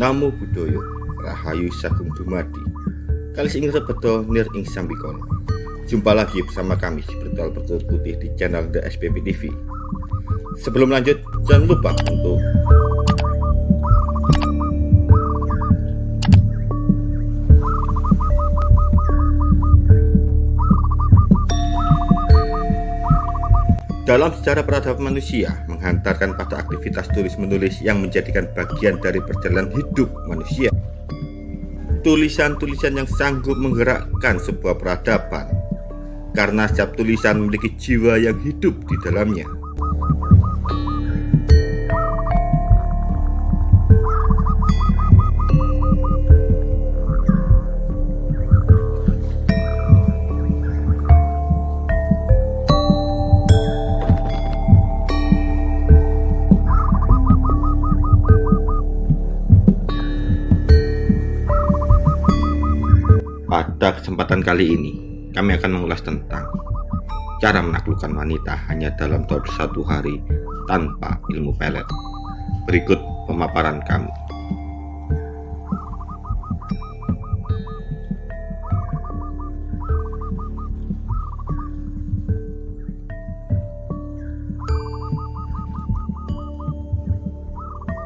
Namo Buddhaya Rahayu Sagung Dumadi. Kali ing rebeto nir ing sambikono Jumpa lagi bersama kami si Bertual Bertual Putih di channel The SPP TV Sebelum lanjut jangan lupa untuk Dalam sejarah peradaban manusia, menghantarkan pada aktivitas tulis-menulis yang menjadikan bagian dari perjalanan hidup manusia. Tulisan-tulisan yang sanggup menggerakkan sebuah peradaban, karena setiap tulisan memiliki jiwa yang hidup di dalamnya. Pada kesempatan kali ini, kami akan mengulas tentang cara menaklukkan wanita hanya dalam 21 hari tanpa ilmu pelet. Berikut pemaparan kami.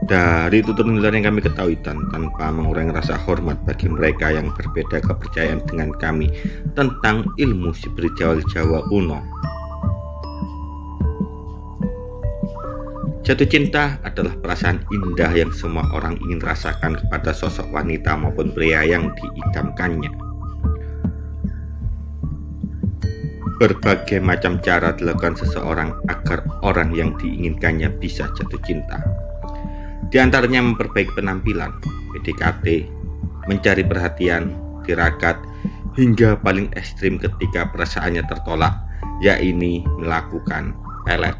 Dari tutur-tutur yang kami ketahui dan tanpa mengurangi rasa hormat bagi mereka yang berbeda kepercayaan dengan kami tentang ilmu spiritual Jawa kuno. Jatuh cinta adalah perasaan indah yang semua orang ingin rasakan kepada sosok wanita maupun pria yang diidamkannya. Berbagai macam cara dilakukan seseorang agar orang yang diinginkannya bisa jatuh cinta. Di antaranya memperbaiki penampilan, PDKT, mencari perhatian, tirakat, hingga paling ekstrim ketika perasaannya tertolak, yaitu melakukan pelet.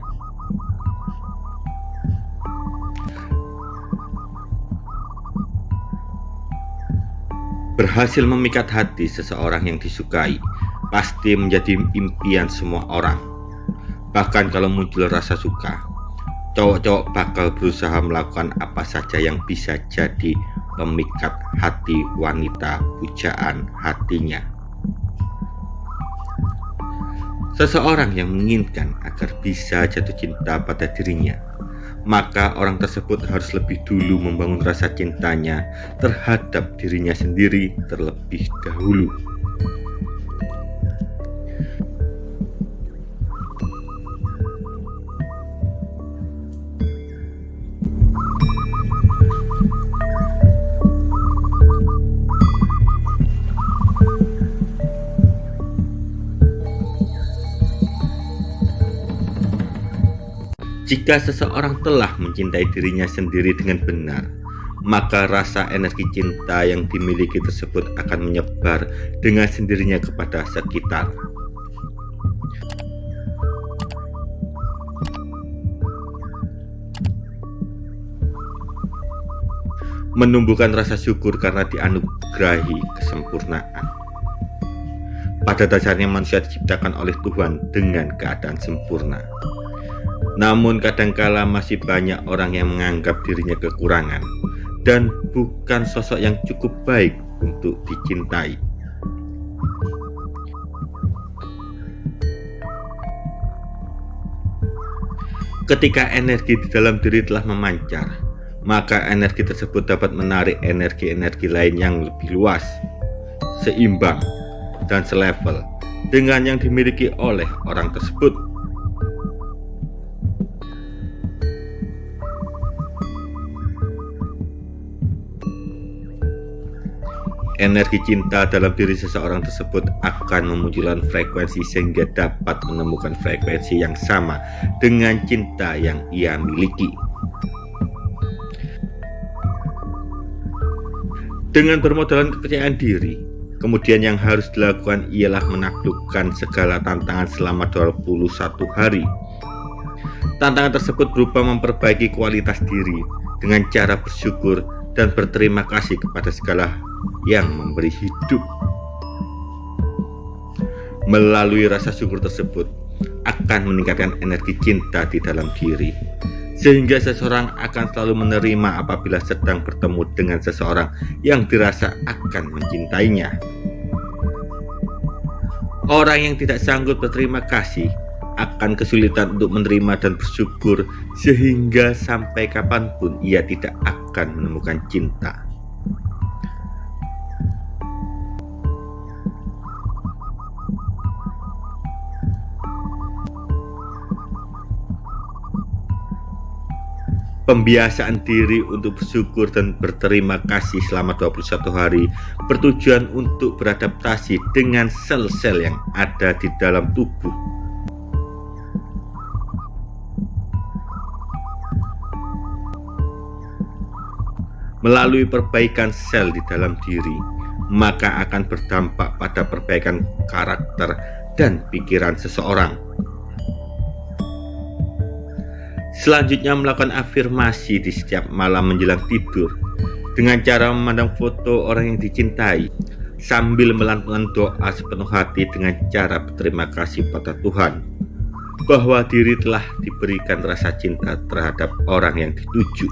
Berhasil memikat hati seseorang yang disukai pasti menjadi impian semua orang. Bahkan kalau muncul rasa suka, cowok-cowok bakal berusaha melakukan apa saja yang bisa jadi pemikat hati wanita pujaan hatinya. Seseorang yang menginginkan agar bisa jatuh cinta pada dirinya, maka orang tersebut harus lebih dulu membangun rasa cintanya terhadap dirinya sendiri terlebih dahulu. Jika seseorang telah mencintai dirinya sendiri dengan benar, maka rasa energi cinta yang dimiliki tersebut akan menyebar dengan sendirinya kepada sekitar. Menumbuhkan rasa syukur karena dianugerahi kesempurnaan. Pada dasarnya manusia diciptakan oleh Tuhan dengan keadaan sempurna. Namun kadangkala masih banyak orang yang menganggap dirinya kekurangan dan bukan sosok yang cukup baik untuk dicintai. Ketika energi di dalam diri telah memancar, maka energi tersebut dapat menarik energi-energi lain yang lebih luas, seimbang, dan selevel dengan yang dimiliki oleh orang tersebut. Energi cinta dalam diri seseorang tersebut akan memunculkan frekuensi sehingga dapat menemukan frekuensi yang sama dengan cinta yang ia miliki. Dengan bermodalkan kepercayaan diri, kemudian yang harus dilakukan ialah menaklukkan segala tantangan selama 21 hari. Tantangan tersebut berupa memperbaiki kualitas diri dengan cara bersyukur dan berterima kasih kepada segala yang memberi hidup. Melalui rasa syukur tersebut akan meningkatkan energi cinta di dalam diri, sehingga seseorang akan selalu menerima apabila sedang bertemu dengan seseorang yang dirasa akan mencintainya. Orang yang tidak sanggup berterima kasih akan kesulitan untuk menerima dan bersyukur sehingga sampai kapan pun ia tidak akan menemukan cinta. Pembiasaan diri untuk bersyukur dan berterima kasih selama 21 hari bertujuan untuk beradaptasi dengan sel-sel yang ada di dalam tubuh. Melalui perbaikan sel di dalam diri, maka akan berdampak pada perbaikan karakter dan pikiran seseorang. Selanjutnya melakukan afirmasi di setiap malam menjelang tidur dengan cara memandang foto orang yang dicintai sambil melantunkan doa sepenuh hati dengan cara berterima kasih pada Tuhan bahwa diri telah diberikan rasa cinta terhadap orang yang dituju.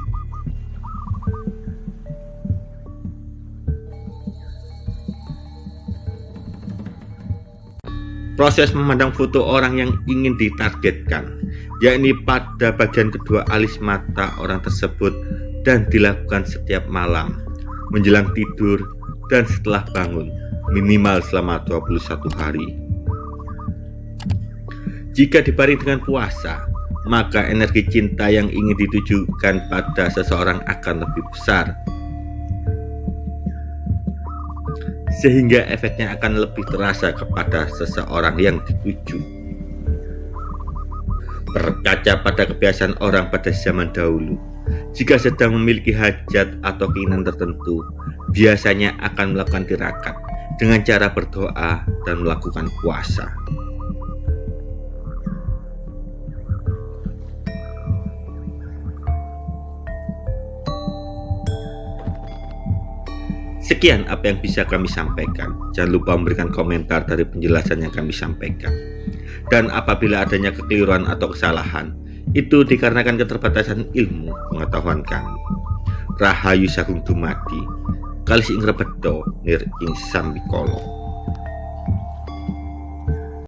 Proses memandang foto orang yang ingin ditargetkan yakni pada bagian kedua alis mata orang tersebut dan dilakukan setiap malam menjelang tidur dan setelah bangun minimal selama 21 hari. Jika dibaring dengan puasa maka energi cinta yang ingin ditujukan pada seseorang akan lebih besar sehingga efeknya akan lebih terasa kepada seseorang yang dituju Berkaca pada kebiasaan orang pada zaman dahulu, jika sedang memiliki hajat atau keinginan tertentu, biasanya akan melakukan tirakat dengan cara berdoa dan melakukan puasa. Sekian apa yang bisa kami sampaikan. Jangan lupa memberikan komentar dari penjelasan yang kami sampaikan. Dan apabila adanya kekeliruan atau kesalahan, itu dikarenakan keterbatasan ilmu pengetahuan kami. Rahayu Sagung Dumadi, Kalis Ingrebedo, Nir Ing.